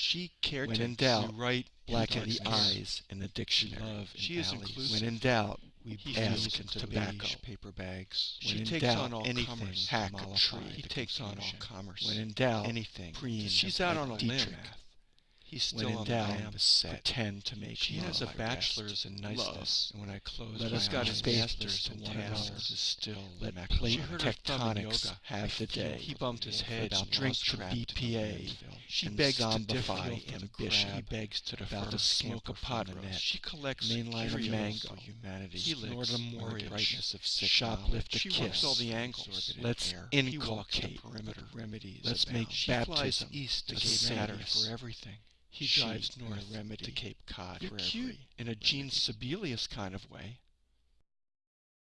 She cared When to in doubt, write Blacken the eyes in the dictionary. in she is inclusive. When in doubt, We ask into tobacco. paper bags. When She in takes doubt, on all anything, commerce. hack a tree. He takes on all commerce. When in doubt, anything. preen She's out on a limb. He's When still in on doubt, pretend to make She has a bachelor's in niceness, Love. and when I close Let my us got eyes master's to to one one another. is still Let plate She heard her thumb in tectonics have the day. He bumped his head Let's drink to BPA. She begs to the ambition. He begs to defer About to smoke a pot roast. net. She collects Mainline mango. humanity. He Snort licks a brightness of Shoplift a kiss. all the angles. Let's air. He walks the inculcate perimeter. Remedies Let's make baptism east to same for everything. He drives north remedy. to Cape Cod You're for cute every in a Gene Sibelius kind of way.